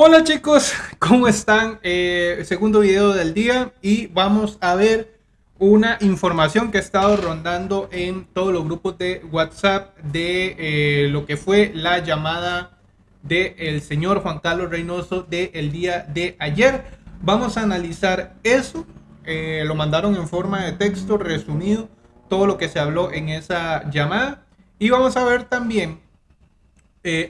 Hola chicos, ¿cómo están? Eh, segundo video del día y vamos a ver una información que ha estado rondando en todos los grupos de WhatsApp de eh, lo que fue la llamada del señor Juan Carlos Reynoso del día de ayer. Vamos a analizar eso, eh, lo mandaron en forma de texto resumido, todo lo que se habló en esa llamada y vamos a ver también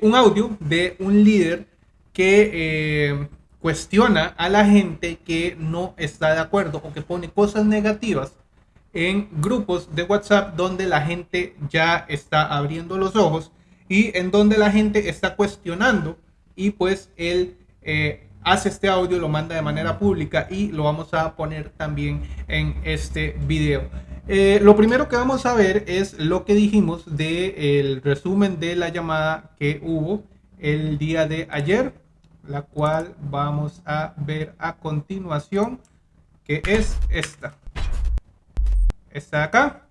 un audio de un líder que eh, cuestiona a la gente que no está de acuerdo o que pone cosas negativas en grupos de WhatsApp donde la gente ya está abriendo los ojos y en donde la gente está cuestionando y pues él eh, hace este audio, lo manda de manera pública y lo vamos a poner también en este video. Eh, lo primero que vamos a ver es lo que dijimos del resumen de la llamada que hubo el día de ayer la cual vamos a ver a continuación, que es esta. Esta de acá.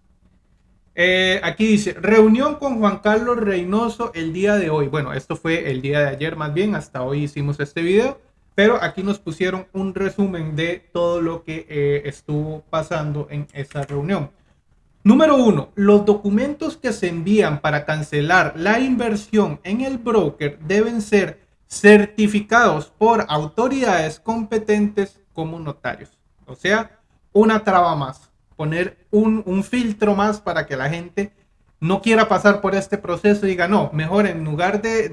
Eh, aquí dice, reunión con Juan Carlos Reynoso el día de hoy. Bueno, esto fue el día de ayer más bien, hasta hoy hicimos este video, pero aquí nos pusieron un resumen de todo lo que eh, estuvo pasando en esa reunión. Número uno, los documentos que se envían para cancelar la inversión en el broker deben ser certificados por autoridades competentes como notarios. O sea, una traba más, poner un, filtro más para que la gente no quiera pasar por este proceso y diga, no, mejor en lugar de,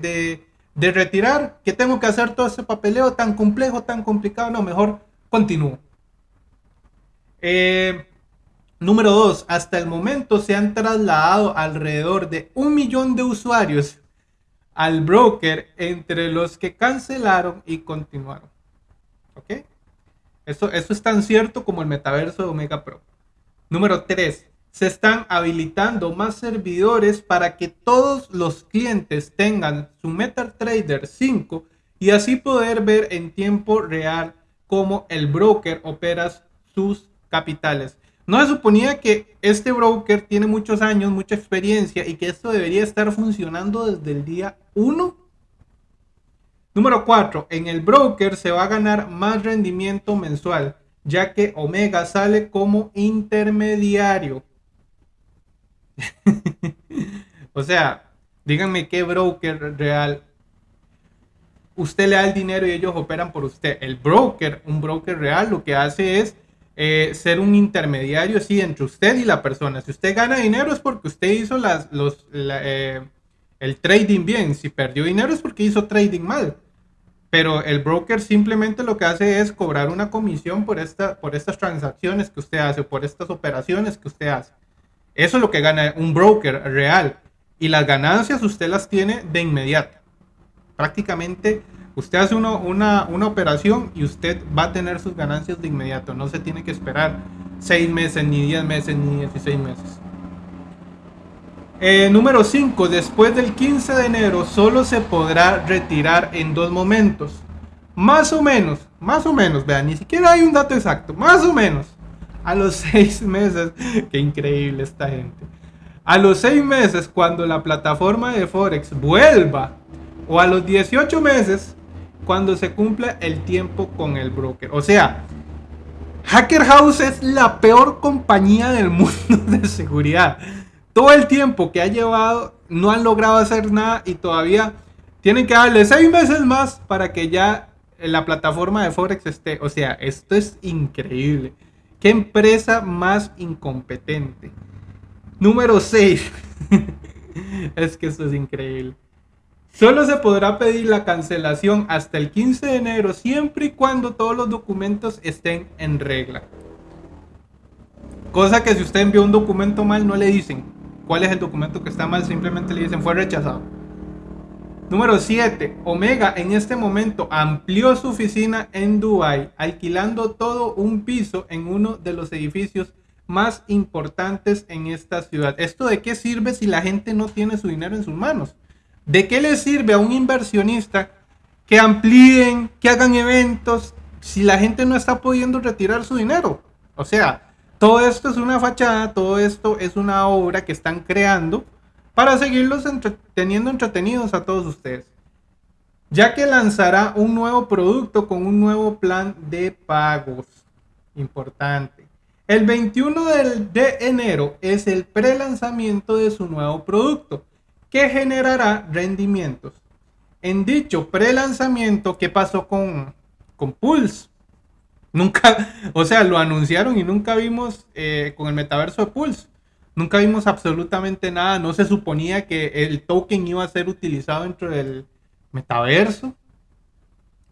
de, retirar, que tengo que hacer todo ese papeleo tan complejo, tan complicado, no, mejor continúo. Eh, número dos, hasta el momento se han trasladado alrededor de un millón de usuarios al broker entre los que cancelaron y continuaron. ¿Ok? Eso, eso es tan cierto como el metaverso de Omega Pro. Número 3. Se están habilitando más servidores para que todos los clientes tengan su MetaTrader 5 y así poder ver en tiempo real cómo el broker opera sus capitales. No se suponía que este broker tiene muchos años, mucha experiencia y que esto debería estar funcionando desde el día 1. Número 4. En el broker se va a ganar más rendimiento mensual, ya que Omega sale como intermediario. o sea, díganme qué broker real. Usted le da el dinero y ellos operan por usted. El broker, un broker real, lo que hace es eh, ser un intermediario, sí, entre usted y la persona. Si usted gana dinero es porque usted hizo las, los, eh, el trading bien. Si perdió dinero es porque hizo trading mal. Pero el broker simplemente lo que hace es cobrar una comisión por, esta, por estas transacciones que usted hace, por estas operaciones que usted hace. Eso es lo que gana un broker real. Y las ganancias usted las tiene de inmediato. Prácticamente Usted hace una, una, operación y usted va a tener sus ganancias de inmediato. No se tiene que esperar 6 meses, ni 10 meses, ni 16 meses. Eh, número 5. Después del 15 de enero solo se podrá retirar en dos momentos. Más o menos, más o menos, vean, ni siquiera hay un dato exacto. Más o menos. A los 6 meses. Qué increíble esta gente. A los 6 meses, cuando la plataforma de Forex vuelva, o a los 18 meses, cuando se cumpla el tiempo con el broker. O sea, Hacker House es la peor compañía del mundo de seguridad. Todo el tiempo que ha llevado no han logrado hacer nada y todavía tienen que darle seis meses más para que ya la plataforma de Forex esté. O sea, esto es increíble. ¿Qué empresa más incompetente? Número 6. es que esto es increíble. Solo se podrá pedir la cancelación hasta el 15 de enero siempre y cuando todos los documentos estén en regla. Cosa que si usted envió un documento mal no le dicen cuál es el documento que está mal, simplemente le dicen fue rechazado. Número 7. Omega en este momento amplió su oficina en Dubai, alquilando todo un piso en uno de los edificios más importantes en esta ciudad. ¿Esto de qué sirve si la gente no tiene su dinero en sus manos? ¿De qué le sirve a un inversionista que amplíen, que hagan eventos, si la gente no está pudiendo retirar su dinero? O sea, todo esto es una fachada, todo esto es una obra que están creando para seguirlos teniendo entretenidos a todos ustedes. ya que lanzará un nuevo producto con un nuevo plan de pagos. Importante. El 21 de enero es el pre-lanzamiento de su nuevo producto, que generará rendimientos. En dicho pre-lanzamiento, ¿qué pasó con, con Pulse? Nunca, o sea, lo anunciaron y nunca vimos eh, con el metaverso de Pulse. Nunca vimos absolutamente nada. No se suponía que el token iba a ser utilizado dentro del metaverso.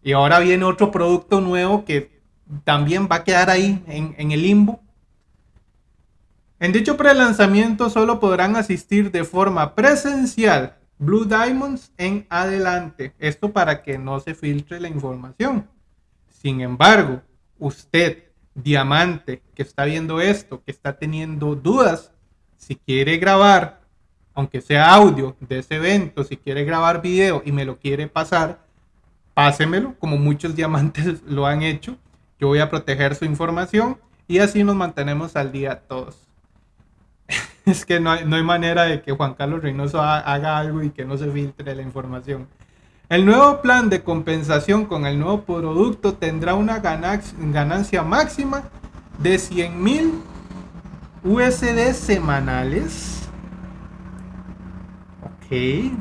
Y ahora viene otro producto nuevo que también va a quedar ahí en, en el limbo. En dicho pre-lanzamiento solo podrán asistir de forma presencial Blue Diamonds en adelante. Esto para que no se filtre la información. Sin embargo, usted, diamante, que está viendo esto, que está teniendo dudas, si quiere grabar, aunque sea audio de ese evento, si quiere grabar video y me lo quiere pasar, pásemelo, como muchos diamantes lo han hecho. Yo voy a proteger su información y así nos mantenemos al día todos. es que no hay, no hay manera de que Juan Carlos Reynoso haga algo y que no se filtre la información. El nuevo plan de compensación con el nuevo producto tendrá una ganancia máxima de 100 mil USD semanales. Ok.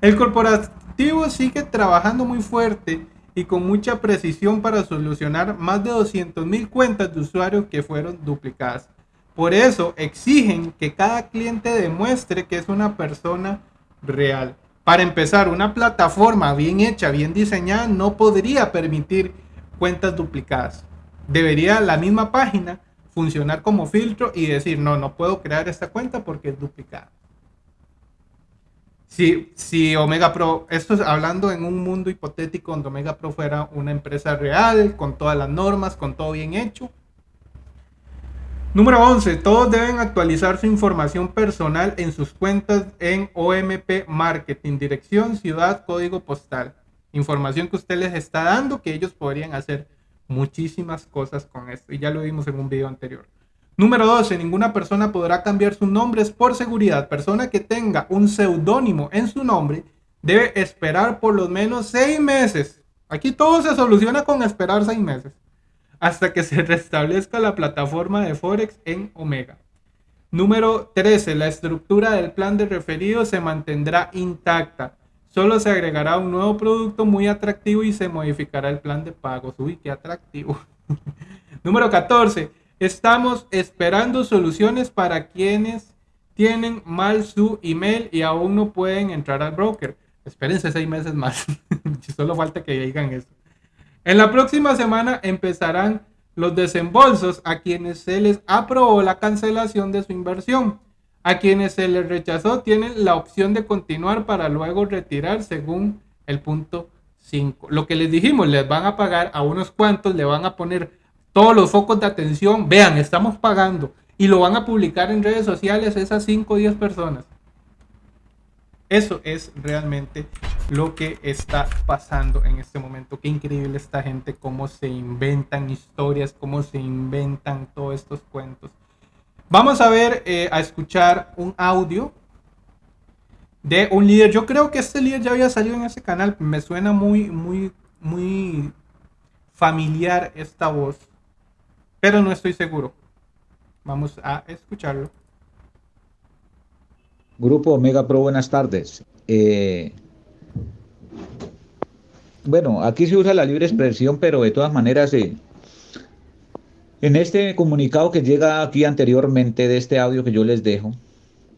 El corporativo sigue trabajando muy fuerte y con mucha precisión para solucionar más de 200 mil cuentas de usuarios que fueron duplicadas. Por eso exigen que cada cliente demuestre que es una persona real. Para empezar, una plataforma bien hecha, bien diseñada, no podría permitir cuentas duplicadas. Debería la misma página funcionar como filtro y decir, no, no puedo crear esta cuenta porque es duplicada. Si, si Omega Pro, esto es hablando en un mundo hipotético donde Omega Pro fuera una empresa real, con todas las normas, con todo bien hecho, Número 11. Todos deben actualizar su información personal en sus cuentas en OMP Marketing, dirección, ciudad, código postal. Información que usted les está dando que ellos podrían hacer muchísimas cosas con esto. Y ya lo vimos en un video anterior. Número 12. Ninguna persona podrá cambiar sus nombres por seguridad. Persona que tenga un seudónimo en su nombre debe esperar por lo menos seis meses. Aquí todo se soluciona con esperar seis meses hasta que se restablezca la plataforma de Forex en Omega. Número 13. La estructura del plan de referido se mantendrá intacta. Solo se agregará un nuevo producto muy atractivo y se modificará el plan de pagos. Uy, qué atractivo. Número 14. Estamos esperando soluciones para quienes tienen mal su email y aún no pueden entrar al broker. Espérense seis meses más. Solo falta que digan eso. En la próxima semana empezarán los desembolsos a quienes se les aprobó la cancelación de su inversión. A quienes se les rechazó tienen la opción de continuar para luego retirar según el punto 5. Lo que les dijimos, les van a pagar a unos cuantos, le van a poner todos los focos de atención. Vean, estamos pagando. Y lo van a publicar en redes sociales esas 5 o 10 personas. Eso es realmente lo que está pasando en este momento. Qué increíble esta gente, cómo se inventan historias, cómo se inventan todos estos cuentos. Vamos a ver, eh, a escuchar un audio de un líder. Yo creo que este líder ya había salido en ese canal. Me suena muy, muy, muy familiar esta voz, pero no estoy seguro. Vamos a escucharlo. Grupo Omega Pro, buenas tardes. Eh, bueno, aquí se usa la libre expresión, pero de todas maneras, eh, en este comunicado que llega aquí anteriormente de este audio que yo les dejo,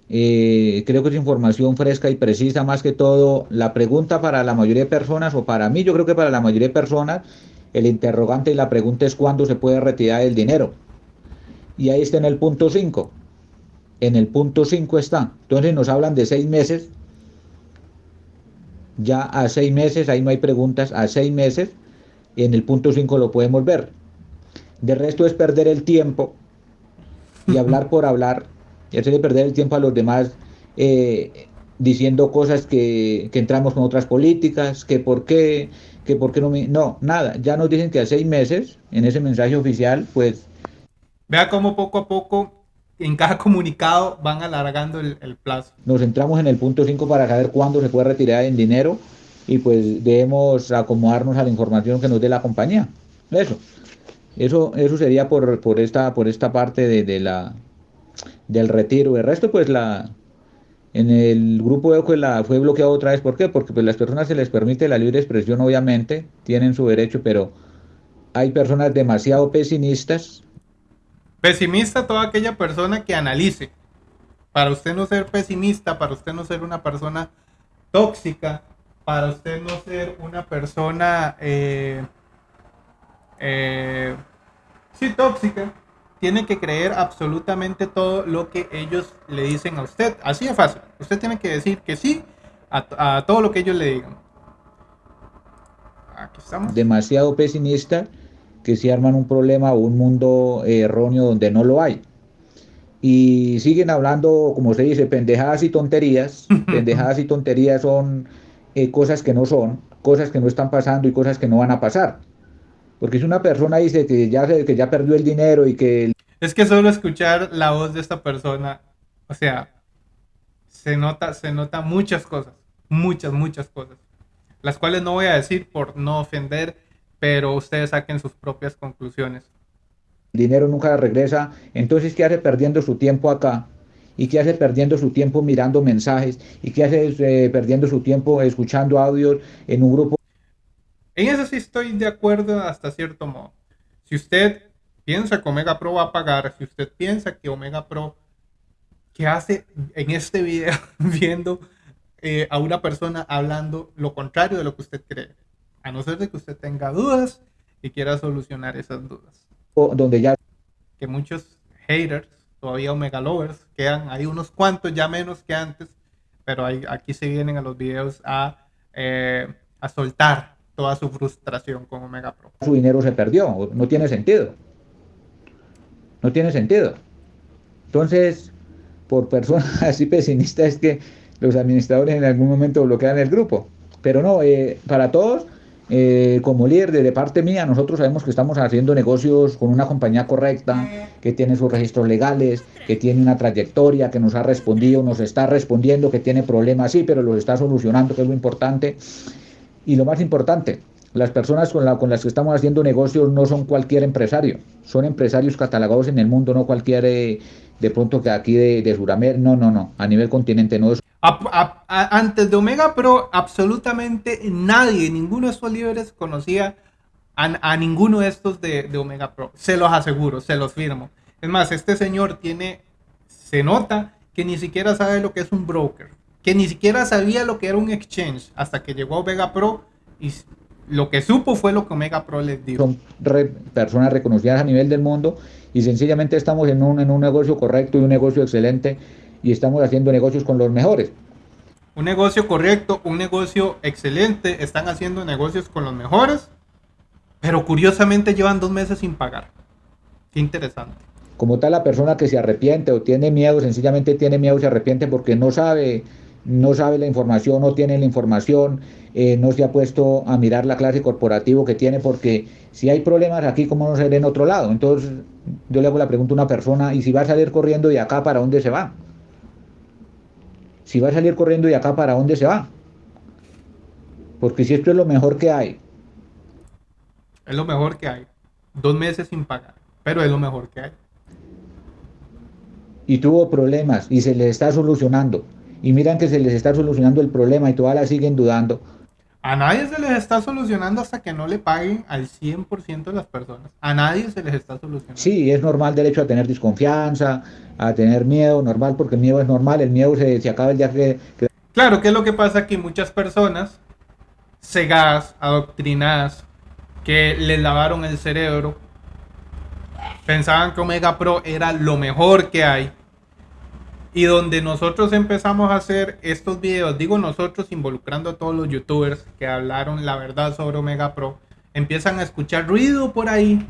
eh, creo que es información fresca y precisa más que todo. La pregunta para la mayoría de personas, o para mí yo creo que para la mayoría de personas, el interrogante y la pregunta es cuándo se puede retirar el dinero. Y ahí está en el punto 5 en el punto 5 está. Entonces nos hablan de seis meses. Ya a seis meses, ahí no hay preguntas, a seis meses, en el punto 5 lo podemos ver. De resto es perder el tiempo y hablar por hablar, y hacerle perder el tiempo a los demás eh, diciendo cosas que, que, entramos con otras políticas, que por qué, que por qué no me... No, nada, ya nos dicen que a seis meses, en ese mensaje oficial, pues... Vea cómo poco a poco en cada comunicado van alargando el, plazo. Nos centramos en el punto 5 para saber cuándo se puede retirar en dinero y pues debemos acomodarnos a la información que nos dé la compañía. Eso. Eso, eso sería por, por, esta, por esta parte de, la, del retiro. El resto, pues la, en el grupo de la fue bloqueado otra vez. ¿Por qué? Porque pues, las personas se les permite la libre expresión, obviamente, tienen su derecho, pero hay personas demasiado pesimistas. Pesimista toda aquella persona que analice. Para usted no ser pesimista, para usted no ser una persona tóxica, para usted no ser una persona eh, eh, sí, tóxica, tiene que creer absolutamente todo lo que ellos le dicen a usted. Así de fácil. Usted tiene que decir que sí a, todo lo que ellos le digan. Aquí estamos. Demasiado pesimista que se arman un problema o un mundo erróneo donde no lo hay. Y siguen hablando, como se dice, pendejadas y tonterías. pendejadas y tonterías son eh, cosas que no son, cosas que no están pasando y cosas que no van a pasar. Porque si una persona dice que ya, que ya perdió el dinero y que... Es que solo escuchar la voz de esta persona, o sea, se nota, se nota muchas cosas, muchas, muchas cosas, las cuales no voy a decir por no ofender, pero ustedes saquen sus propias conclusiones. El dinero nunca regresa, entonces ¿qué hace perdiendo su tiempo acá? ¿Y qué hace perdiendo su tiempo mirando mensajes? ¿Y qué hace eh, perdiendo su tiempo escuchando audios en un grupo en eso sí estoy de acuerdo hasta cierto modo. Si usted piensa que Omega Pro va a pagar, si usted piensa que Omega Pro, ¿qué hace en este video viendo eh, a una persona hablando lo contrario de lo que usted cree? A no ser de que usted tenga dudas y quiera solucionar esas dudas. Donde ya... Que muchos haters, todavía Omega Lovers, quedan hay unos cuantos ya menos que antes, pero aquí se vienen a los videos a, eh, a soltar toda su frustración con Omega Pro. Su dinero se perdió, no tiene sentido. No tiene sentido. Entonces, por personas así pesimistas es que los administradores en algún momento bloquean el grupo. Pero no, eh, para todos, eh, como líder de, parte mía, nosotros sabemos que estamos haciendo negocios con una compañía correcta, que tiene sus registros legales, que tiene una trayectoria, que nos ha respondido, nos está respondiendo, que tiene problemas, sí, pero los está solucionando, que es lo importante. Y lo más importante, las personas con, con las que estamos haciendo negocios no son cualquier empresario, son empresarios catalogados en el mundo, no cualquier eh, de pronto que aquí de, de Sudamérica, no, no, no, a nivel continente no es. Antes de Omega Pro, absolutamente nadie, ninguno de estos líderes conocía a, ninguno de estos de, de, Omega Pro. Se los aseguro, se los firmo. Es más, este señor tiene, se nota que ni siquiera sabe lo que es un broker que ni siquiera sabía lo que era un exchange hasta que llegó Omega Pro y lo que supo fue lo que Omega Pro les dijo. Son personas reconocidas a nivel del mundo y sencillamente estamos en un, en un negocio correcto y un negocio excelente y estamos haciendo negocios con los mejores. Un negocio correcto, un negocio excelente, están haciendo negocios con los mejores, pero curiosamente llevan dos meses sin pagar. Qué interesante. Como tal, la persona que se arrepiente o tiene miedo, sencillamente tiene miedo y se arrepiente porque no sabe no sabe la información, no tiene la información, eh, no se ha puesto a mirar la clase corporativo que tiene, porque si hay problemas aquí, ¿cómo no se en otro lado? Entonces, yo le hago la pregunta a una persona, ¿y si va a salir corriendo de acá, para dónde se va? Si va a salir corriendo de acá, ¿para dónde se va? Porque si esto es lo mejor que hay. Es lo mejor que hay. Dos meses sin pagar, pero es lo mejor que hay. Y tuvo problemas y se le está solucionando y miran que se les está solucionando el problema y todavía siguen dudando. A nadie se les está solucionando hasta que no le paguen al 100% de las personas. A nadie se les está solucionando. Sí, es normal derecho a tener desconfianza, a tener miedo, normal, porque el miedo es normal, el miedo se, se acaba el día que, Claro, que es lo que pasa que muchas personas cegadas, adoctrinadas, que les lavaron el cerebro, pensaban que Omega Pro era lo mejor que hay y donde nosotros empezamos a hacer estos videos, digo nosotros involucrando a todos los youtubers que hablaron la verdad sobre Omega Pro, empiezan a escuchar ruido por ahí.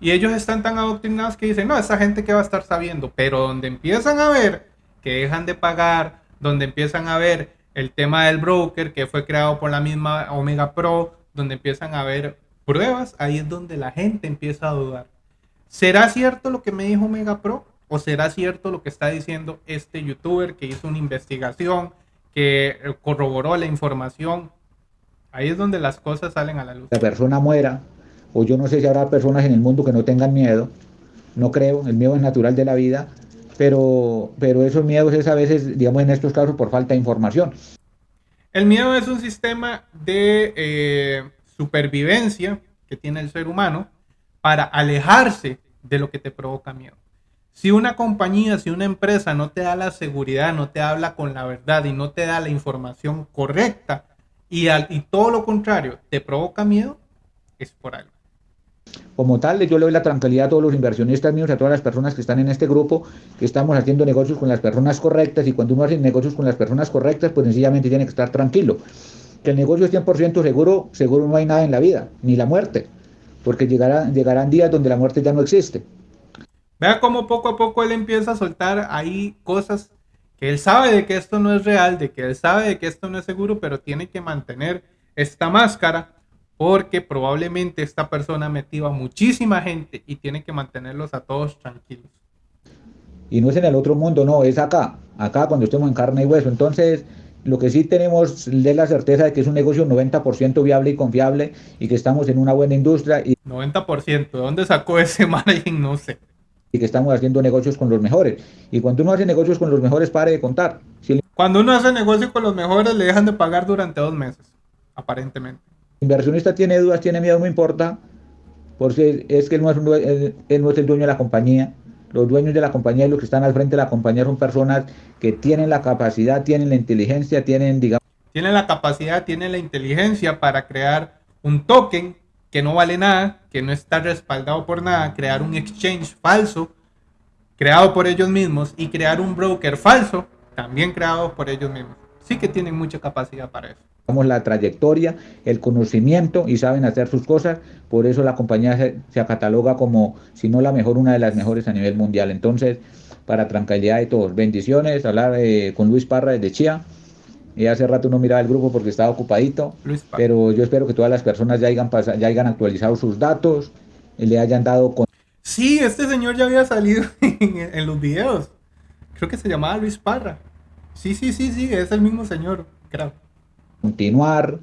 Y ellos están tan adoctrinados que dicen, no, esa gente que va a estar sabiendo. Pero donde empiezan a ver que dejan de pagar, donde empiezan a ver el tema del broker que fue creado por la misma Omega Pro, donde empiezan a ver pruebas, ahí es donde la gente empieza a dudar. ¿Será cierto lo que me dijo Omega Pro? ¿O será cierto lo que está diciendo este youtuber que hizo una investigación, que corroboró la información? Ahí es donde las cosas salen a la luz. La persona muera, o yo no sé si habrá personas en el mundo que no tengan miedo, no creo, el miedo es natural de la vida, pero, pero esos miedos es a veces, digamos en estos casos, por falta de información. El miedo es un sistema de eh, supervivencia que tiene el ser humano para alejarse de lo que te provoca miedo. Si una compañía, si una empresa no te da la seguridad, no te habla con la verdad y no te da la información correcta y, y todo lo contrario te provoca miedo, es por algo. Como tal, yo le doy la tranquilidad a todos los inversionistas míos, a todas las personas que están en este grupo, que estamos haciendo negocios con las personas correctas y cuando uno hace negocios con las personas correctas, pues sencillamente tiene que estar tranquilo. Que el negocio es 100% seguro, seguro no hay nada en la vida, ni la muerte, porque llegará, llegarán días donde la muerte ya no existe. Vea cómo poco a poco él empieza a soltar ahí cosas que él sabe de que esto no es real, de que él sabe de que esto no es seguro, pero tiene que mantener esta máscara porque probablemente esta persona metió a muchísima gente y tiene que mantenerlos a todos tranquilos. Y no es en el otro mundo, no, es acá, acá cuando estemos en carne y hueso. Entonces, lo que sí tenemos es la certeza de que es un negocio 90% viable y confiable y que estamos en una buena industria. Y 90%, ¿de dónde sacó ese margen? No sé y que estamos haciendo negocios con los mejores. Y cuando uno hace negocios con los mejores, pare de contar. Cuando uno hace negocicio con los mejores, le dejan de pagar durante dos meses, aparentemente. El inversionista tiene dudas, tiene miedo, no importa, porque es que él no es, él no es el dueño de la compañía. Los dueños de la compañía y los que están al frente de la compañía son personas que tienen la capacidad, tienen la inteligencia, tienen, digamos... Tienen la capacidad, tienen la inteligencia para crear un token que no vale nada, que no está respaldado por nada, crear un exchange falso creado por ellos mismos y crear un broker falso también creado por ellos mismos. Sí que tienen mucha capacidad para eso. Tenemos la trayectoria, el conocimiento y saben hacer sus cosas, por eso la compañía se, se cataloga como, si no la mejor, una de las mejores a nivel mundial. Entonces, para tranquilidad de todos, bendiciones, hablar eh, con Luis Parra desde Chía. Y hace rato no miraba el grupo porque estaba ocupadito. Pero yo espero que todas las personas ya hayan, ya hayan actualizado sus datos, y le hayan dado... Con... Sí, este señor ya había salido en, los videos. Creo que se llamaba Luis Parra. Sí, sí, sí, sí, es el mismo señor, creo. Continuar.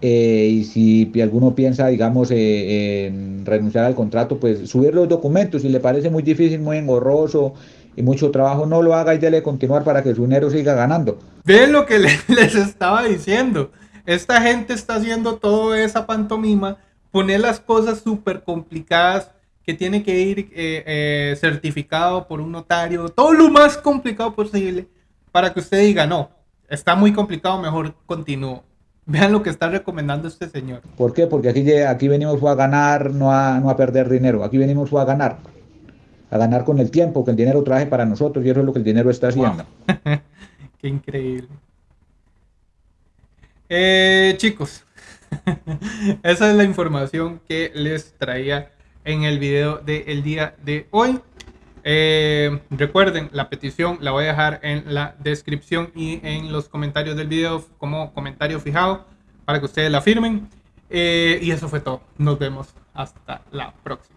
Eh, y si alguno piensa, digamos, eh, en renunciar al contrato, pues subir los documentos. Si le parece muy difícil, muy engorroso y mucho trabajo, no lo haga y dele continuar para que su dinero siga ganando. Ven lo que les estaba diciendo. Esta gente está haciendo toda esa pantomima, poner las cosas súper complicadas que tiene que ir eh, eh, certificado por un notario, todo lo más complicado posible para que usted diga, no, está muy complicado, mejor continúo. Vean lo que está recomendando este señor. ¿Por qué? Porque aquí, aquí venimos a ganar, no a, no a perder dinero. Aquí venimos a ganar a ganar con el tiempo, que el dinero traje para nosotros y eso es lo que el dinero está haciendo. Qué increíble. Eh, chicos, esa es la información que les traía en el video del día de hoy. Eh, recuerden, la petición la voy a dejar en la descripción y en los comentarios del video como comentario fijado para que ustedes la firmen. Eh, y eso fue todo. Nos vemos hasta la próxima.